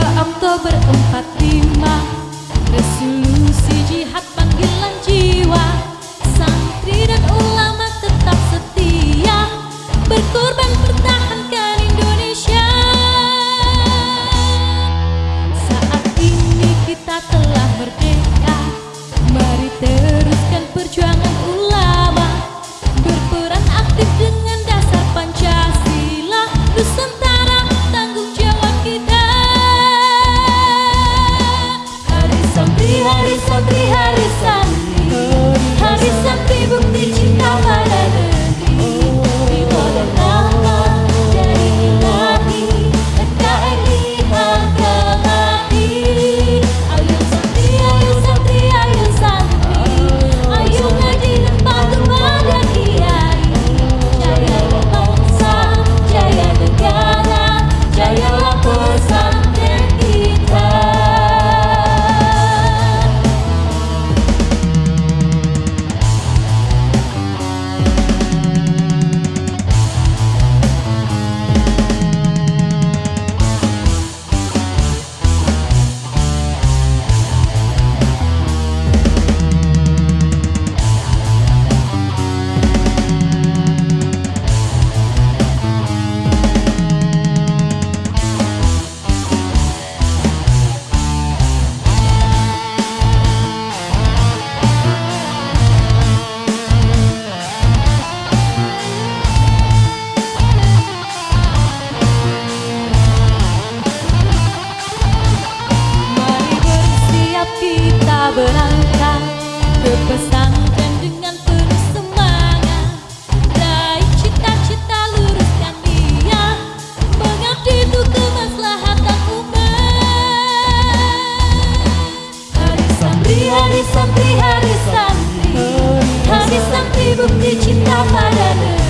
Oktober 45 kepada padamu